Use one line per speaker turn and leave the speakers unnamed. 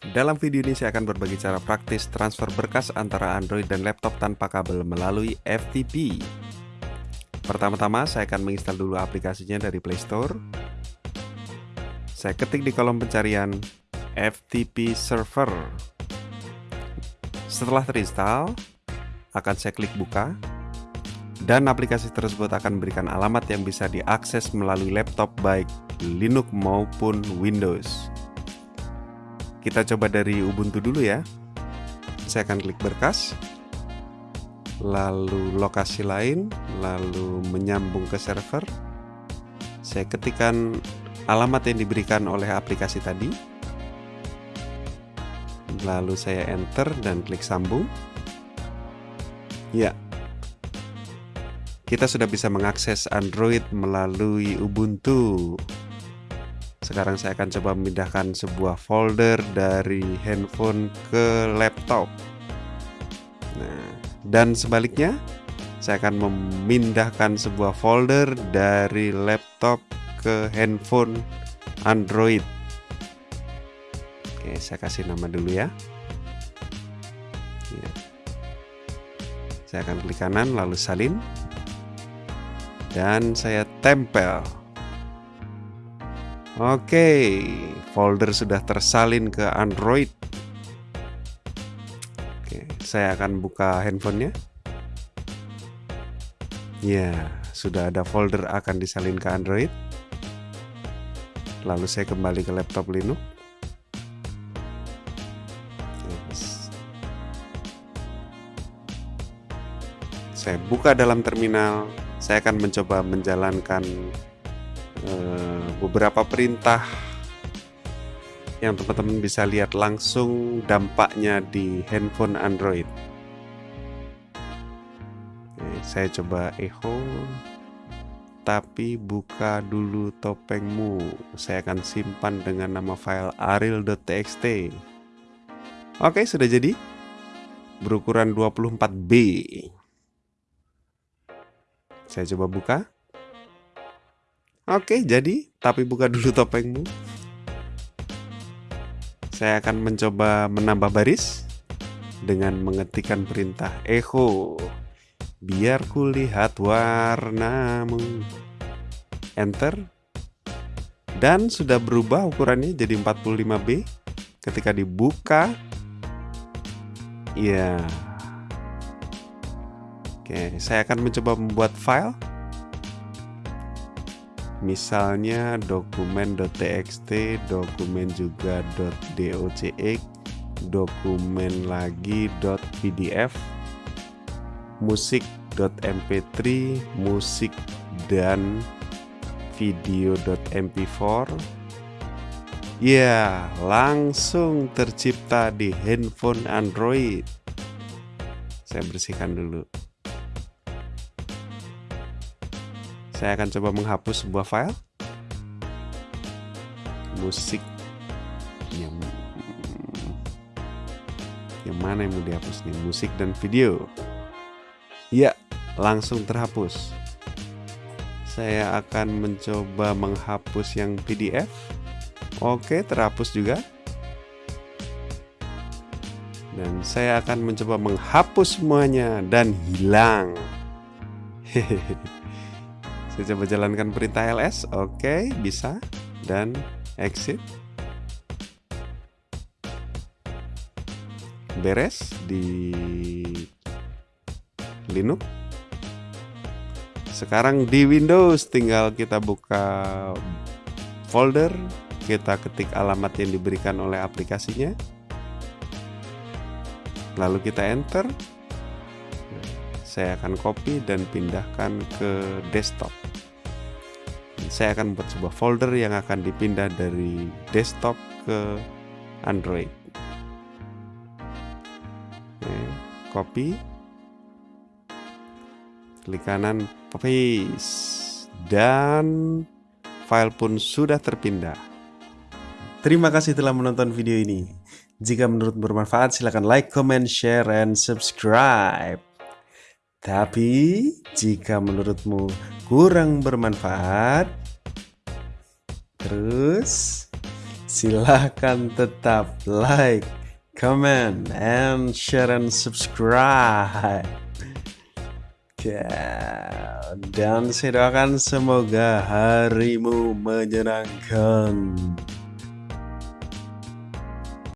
Dalam video ini saya akan berbagi cara praktis transfer berkas antara Android dan laptop tanpa kabel melalui FTP. Pertama-tama saya akan menginstal dulu aplikasinya dari Play Store. Saya ketik di kolom pencarian FTP Server. Setelah terinstall, akan saya klik buka dan aplikasi tersebut akan memberikan alamat yang bisa diakses melalui laptop baik Linux maupun Windows. Kita coba dari Ubuntu dulu ya. Saya akan klik berkas, lalu lokasi lain, lalu menyambung ke server. Saya ketikkan alamat yang diberikan oleh aplikasi tadi. Lalu saya enter dan klik sambung. Ya, kita sudah bisa mengakses Android melalui Ubuntu. Sekarang saya akan coba memindahkan sebuah folder dari handphone ke laptop. Nah, dan sebaliknya, saya akan memindahkan sebuah folder dari laptop ke handphone Android. Oke, saya kasih nama dulu ya. ya. Saya akan klik kanan lalu salin dan saya tempel. Oke, folder sudah tersalin ke Android. Oke, saya akan buka handphonenya. Ya, sudah ada folder akan disalin ke Android. Lalu saya kembali ke laptop Linux. Saya buka dalam terminal. Saya akan mencoba menjalankan Eh, beberapa perintah yang teman-teman bisa lihat langsung dampaknya di handphone Android. Oke, saya coba echo, tapi buka dulu topengmu. Saya akan simpan dengan nama file aril.txt. Oke, sudah jadi. Berukuran 24B. Saya coba buka. Oke, jadi tapi buka dulu topengmu. Saya akan mencoba menambah baris dengan mengetikkan perintah echo. Biar kulihat warnamu. Enter. Dan sudah berubah ukurannya jadi 45B. Ketika dibuka, ya. Oke, saya akan mencoba membuat file misalnya dokumen.txt, dokumen juga .docx, dokumen lagi .pdf, musik.mp3, musik dan video.mp4. Ya, langsung tercipta di handphone Android. Saya bersihkan dulu. Saya akan coba menghapus sebuah file. Musik yang yang mana yang mau dihapus nih? Musik dan video. Ya langsung terhapus. Saya akan mencoba menghapus yang PDF oke terhapus juga. Dan saya akan mencoba menghapus semuanya dan hilang. Hehehe saya coba jalankan perintah ls oke bisa. Dan exit. Beres di Linux. Sekarang di Windows tinggal kita buka folder. Kita ketik alamat yang diberikan oleh aplikasinya. Lalu kita enter. Saya akan copy dan pindahkan ke desktop saya akan membuat sebuah folder yang akan dipindah dari desktop ke Android. Oke, copy, klik kanan, paste, dan file pun sudah terpindah. Terima kasih telah menonton video ini. Jika menurut bermanfaat, silahkan like, comment, share, and subscribe. Tapi, jika menurutmu kurang bermanfaat, Terus silahkan tetap like, comment, and share and subscribe. Dan saya doakan semoga harimu menyenangkan.